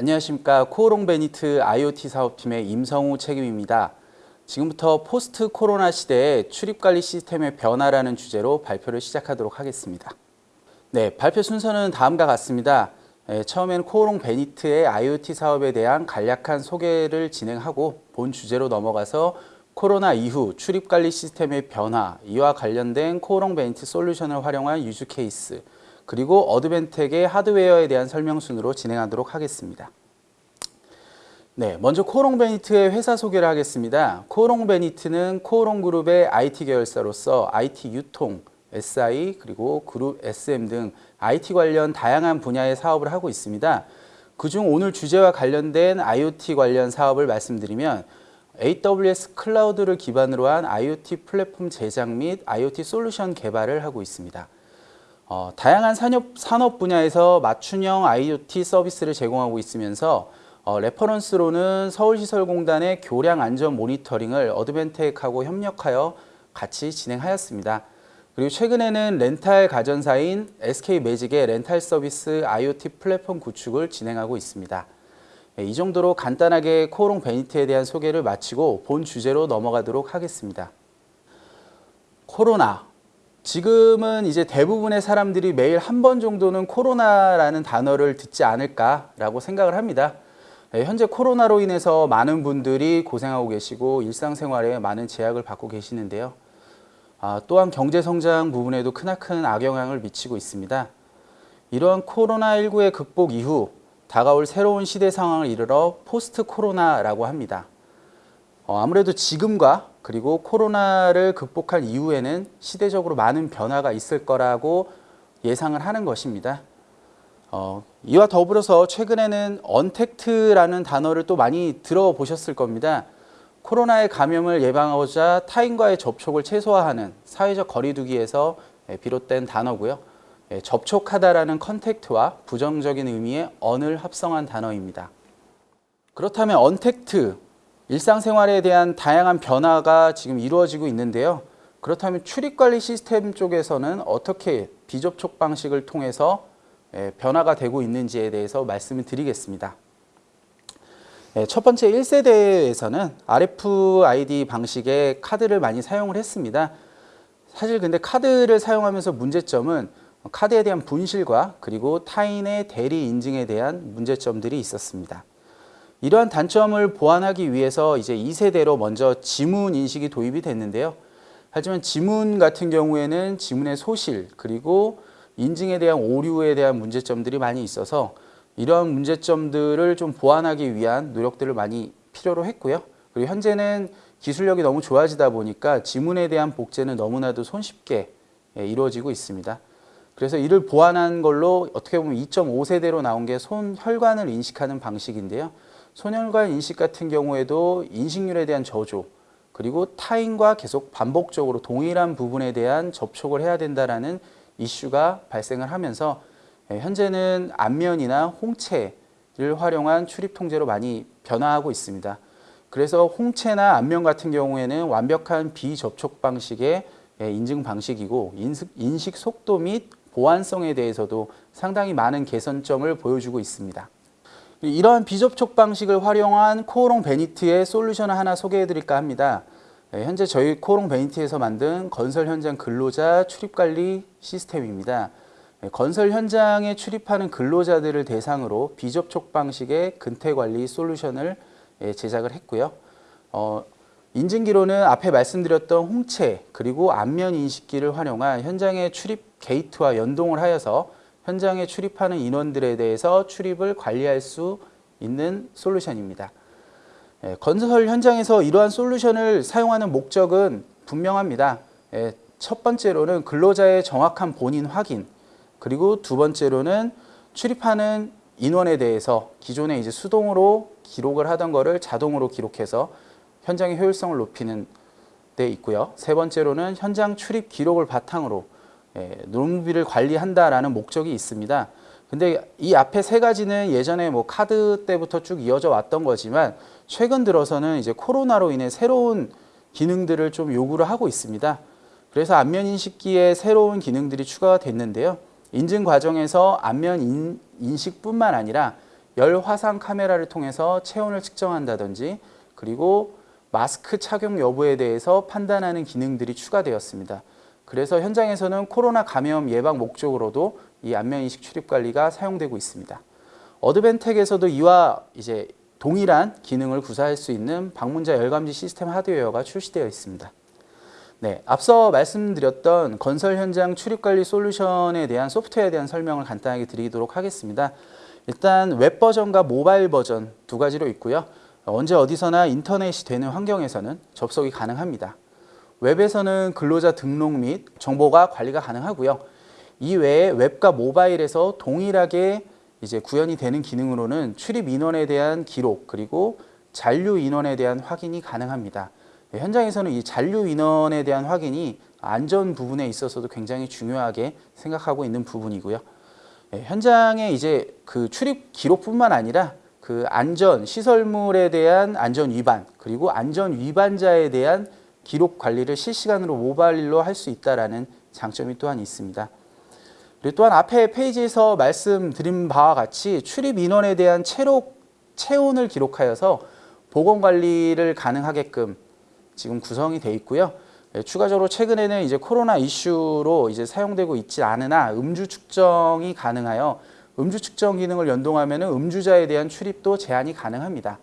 안녕하십니까 코오롱 베니트 IoT 사업팀의 임성우 책임입니다. 지금부터 포스트 코로나 시대의 출입관리 시스템의 변화라는 주제로 발표를 시작하도록 하겠습니다. 네, 발표 순서는 다음과 같습니다. 예, 처음엔 코오롱 베니트의 IoT 사업에 대한 간략한 소개를 진행하고 본 주제로 넘어가서 코로나 이후 출입관리 시스템의 변화, 이와 관련된 코오롱 베니트 솔루션을 활용한 use case, 그리고 어드밴텍의 하드웨어에 대한 설명순으로 진행하도록 하겠습니다. 네, 먼저 코오롱 베니트의 회사 소개를 하겠습니다. 코오롱 베니트는 코오롱 그룹의 IT 계열사로서 IT 유통, SI 그리고 그룹 SM 등 IT 관련 다양한 분야의 사업을 하고 있습니다. 그중 오늘 주제와 관련된 IoT 관련 사업을 말씀드리면 AWS 클라우드를 기반으로 한 IoT 플랫폼 제작 및 IoT 솔루션 개발을 하고 있습니다. 어, 다양한 산업, 산업 분야에서 맞춤형 IoT 서비스를 제공하고 있으면서 어, reference로는 서울시설공단의 교량 안전 모니터링을 어드밴텍하고 협력하여 같이 진행하였습니다. 그리고 최근에는 렌탈 가전사인 SK 매직의 렌탈 서비스 IoT 플랫폼 구축을 진행하고 있습니다. 네, 이 정도로 간단하게 코오롱 베니트에 대한 소개를 마치고 본 주제로 넘어가도록 하겠습니다. 코로나. 지금은 이제 대부분의 사람들이 매일 한 번 정도는 코로나라는 단어를 듣지 않을까라고 생각을 합니다. 네, 현재 코로나로 인해서 많은 분들이 고생하고 계시고 일상생활에 많은 제약을 받고 계시는데요. 아, 또한 경제성장 부분에도 크나큰 악영향을 미치고 있습니다. 이러한 코로나19의 극복 이후 다가올 새로운 시대 상황을 이르러 포스트 코로나라고 합니다. 어, 아무래도 지금과 그리고 코로나를 극복할 이후에는 시대적으로 많은 변화가 있을 거라고 예상을 하는 것입니다. 어, 이와 더불어서 최근에는 언택트라는 단어를 또 많이 들어보셨을 겁니다. 코로나의 감염을 예방하고자 타인과의 접촉을 최소화하는 사회적 거리두기에서 비롯된 단어고요. 예, 접촉하다라는 contact와 부정적인 의미의 un을 합성한 단어입니다. 그렇다면 언택트, 일상생활에 대한 다양한 변화가 지금 이루어지고 있는데요. 그렇다면 출입관리 시스템 쪽에서는 어떻게 비접촉 방식을 통해서 예, 변화가 되고 있는지에 대해서 말씀을 드리겠습니다. 예, 첫 번째 1세대에서는 RFID 방식의 카드를 많이 사용을 했습니다. 사실 근데 카드를 사용하면서 문제점은 카드에 대한 분실과 그리고 타인의 대리 인증에 대한 문제점들이 있었습니다. 이러한 단점을 보완하기 위해서 이제 2세대로 먼저 지문 인식이 도입이 됐는데요. 하지만 지문 같은 경우에는 지문의 소실 그리고 인증에 대한 오류에 대한 문제점들이 많이 있어서 이러한 문제점들을 좀 보완하기 위한 노력들을 많이 필요로 했고요. 그리고 현재는 기술력이 너무 좋아지다 보니까 지문에 대한 복제는 너무나도 손쉽게 예, 이루어지고 있습니다. 그래서 이를 보완한 걸로 어떻게 보면 2.5세대로 나온 게 손혈관을 인식하는 방식인데요. 손혈관 인식 같은 경우에도 인식률에 대한 저조 그리고 타인과 계속 반복적으로 동일한 부분에 대한 접촉을 해야 된다라는 이슈가 발생을 하면서 예, 현재는 안면이나 홍채를 활용한 출입 통제로 많이 변화하고 있습니다. 그래서 홍채나 안면 같은 경우에는 완벽한 비접촉 방식의 예, 인증 방식이고 인식 속도 및 보안성에 대해서도 상당히 많은 개선점을 보여주고 있습니다. 이러한 비접촉 방식을 활용한 코오롱 베니트의 솔루션을 하나 소개해 드릴까 합니다. 네, 현재 저희 코오롱 베니트에서 만든 건설 현장 근로자 출입관리 시스템입니다. 네, 건설 현장에 출입하는 근로자들을 대상으로 비접촉 방식의 근태관리 솔루션을 예, 제작을 했고요. 어, 인증기로는 앞에 말씀드렸던 홍채 그리고 안면 인식기를 활용한 현장의 출입 게이트와 연동을 하여서 현장에 출입하는 인원들에 대해서 출입을 관리할 수 있는 솔루션입니다. 예, 건설 현장에서 이러한 솔루션을 사용하는 목적은 분명합니다. 예, 첫 번째로는 근로자의 정확한 본인 확인, 그리고 두 번째로는 출입하는 인원에 대해서 기존에 이제 수동으로 기록을 하던 거를 자동으로 기록해서 현장의 효율성을 높이는 데 있고요. 세 번째로는 현장 출입 기록을 바탕으로 예, 노무비를 관리한다라는 목적이 있습니다. 근데 이 앞에 세 가지는 예전에 뭐 카드 때부터 쭉 이어져 왔던 거지만 최근 들어서는 이제 코로나로 인해 새로운 기능들을 좀 요구를 하고 있습니다. 그래서 안면 인식기에 새로운 기능들이 추가가 됐는데요. 인증 과정에서 안면 인, 식뿐만 아니라 열 화상 카메라를 통해서 체온을 측정한다든지 그리고 마스크 착용 여부에 대해서 판단하는 기능들이 추가되었습니다. 그래서 현장에서는 코로나 감염 예방 목적으로도 이 안면 인식 출입 관리가 사용되고 있습니다. Advantech에서도 이와 이제 동일한 기능을 구사할 수 있는 방문자 열감지 시스템 하드웨어가 출시되어 있습니다. 네, 앞서 말씀드렸던 건설 현장 출입 관리 솔루션에 대한 소프트웨어에 대한 설명을 간단하게 드리도록 하겠습니다. 일단 웹 버전과 모바일 버전 두 가지로 있고요. 언제 어디서나 인터넷이 되는 환경에서는 접속이 가능합니다. 웹에서는 근로자 등록 및 정보가 관리가 가능하고요. 이 외에 웹과 모바일에서 동일하게 이제 구현이 되는 기능으로는 출입 인원에 대한 기록 그리고 잔류 인원에 대한 확인이 가능합니다. 네, 현장에서는 이 잔류 인원에 대한 확인이 안전 부분에 있어서도 굉장히 중요하게 생각하고 있는 부분이고요. 네, 현장에 이제 그 출입 기록뿐만 아니라 그 안전 시설물에 대한 안전 위반 그리고 안전 위반자에 대한 기록 관리를 실시간으로 모바일로 할 수 있다라는 장점이 또한 있습니다. 또한 앞에 페이지에서 말씀드린 바와 같이 출입 인원에 대한 체록, 체온을 기록하여서 보건 관리를 가능하게끔 지금 구성이 돼 있고요. 네, 추가적으로 최근에는 이제 코로나 이슈로 이제 사용되고 있지 않으나 음주 측정이 가능하여 음주 측정 기능을 연동하면 음주자에 대한 출입도 제한이 가능합니다.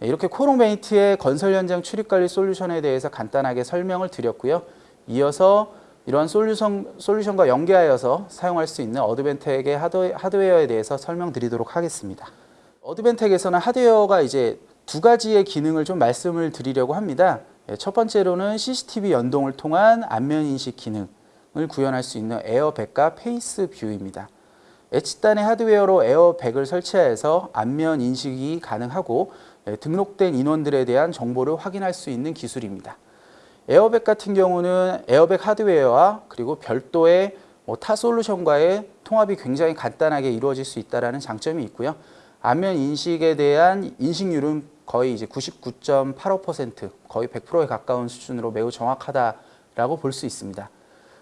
네, 이렇게 코오롱베니트의 건설 현장 출입 관리 솔루션에 대해서 간단하게 설명을 드렸고요. 이어서 이러한 솔루션, 솔루션과 연계하여서 사용할 수 있는 Advantech의 하드웨어에 대해서 설명드리도록 하겠습니다. Advantech에서는 하드웨어가 이제 두 가지의 기능을 좀 말씀을 드리려고 합니다. 예, 첫 번째로는 CCTV 연동을 통한 안면 인식 기능을 구현할 수 있는 AIR 백과 FaceView입니다. edge단의 하드웨어로 AIR 백을 설치하여서 안면 인식이 가능하고 예, 등록된 인원들에 대한 정보를 확인할 수 있는 기술입니다. AIR 백 같은 경우는 AIR 백 하드웨어와 그리고 별도의 뭐 타 솔루션과의 통합이 굉장히 간단하게 이루어질 수 있다는 장점이 있고요. 안면 인식에 대한 인식률은 거의 이제 99.85% 거의 100%에 가까운 수준으로 매우 정확하다라고 볼 수 있습니다.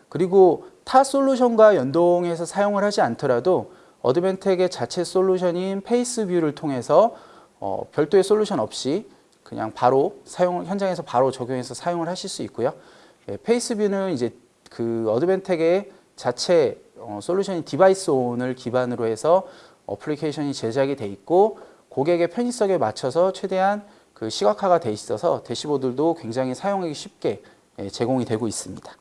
그리고 타 솔루션과 연동해서 사용을 하지 않더라도 Advantech의 자체 솔루션인 FaceView를 통해서 어, 별도의 솔루션 없이 그냥 바로 사용 현장에서 바로 적용해서 사용을 하실 수 있고요. 예, FaceView는 이제 그 Advantech의 자체 어, 솔루션인 DeviceOn을 기반으로 해서 어플리케이션이 제작이 돼 있고 고객의 편의성에 맞춰서 최대한 그 시각화가 돼 있어서 대시보드도 굉장히 사용하기 쉽게 예, 제공이 되고 있습니다.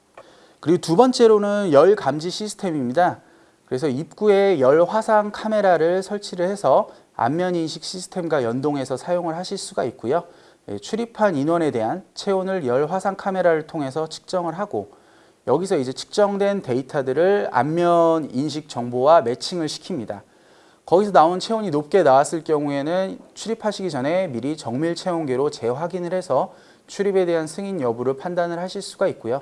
그리고 두 번째로는 열 감지 시스템입니다. 그래서 입구에 열 화상 카메라를 설치를 해서 안면 인식 시스템과 연동해서 사용을 하실 수가 있고요. 예, 출입한 인원에 대한 체온을 열 화상 카메라를 통해서 측정을 하고 여기서 이제 측정된 데이터들을 안면 인식 정보와 매칭을 시킵니다. 거기서 나온 체온이 높게 나왔을 경우에는 출입하시기 전에 미리 정밀 체온계로 재확인을 해서 출입에 대한 승인 여부를 판단을 하실 수가 있고요.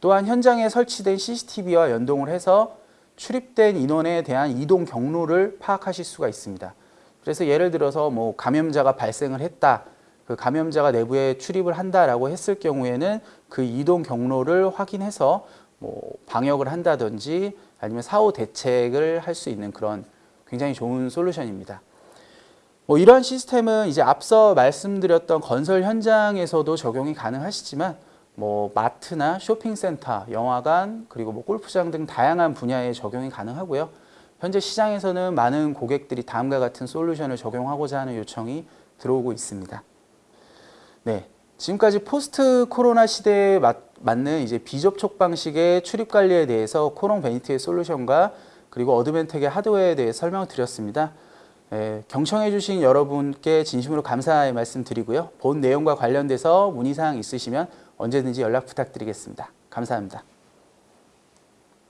또한 현장에 설치된 CCTV와 연동을 해서 출입된 인원에 대한 이동 경로를 파악하실 수가 있습니다. 그래서 예를 들어서 뭐 감염자가 발생을 했다. 그 감염자가 내부에 출입을 한다라고 했을 경우에는 그 이동 경로를 확인해서 뭐 방역을 한다든지 아니면 사후 대책을 할 수 있는 그런 굉장히 좋은 솔루션입니다. 뭐 이러한 시스템은 이제 앞서 말씀드렸던 건설 현장에서도 적용이 가능하시지만 뭐 마트나 쇼핑센터, 영화관, 그리고 뭐 골프장 등 다양한 분야에 적용이 가능하고요. 현재 시장에서는 많은 고객들이 다음과 같은 솔루션을 적용하고자 하는 요청이 들어오고 있습니다. 네, 지금까지 포스트 코로나 시대에 맞, 는 이제 비접촉 방식의 출입 관리에 대해서 코오롱베니트의 솔루션과 그리고 Advantech의 하드웨어에 대해 설명을 드렸습니다. 예, 경청해 주신 여러분께 진심으로 감사의 말씀 드리고요. 본 내용과 관련돼서 문의사항 있으시면 언제든지 연락 부탁드리겠습니다. 감사합니다.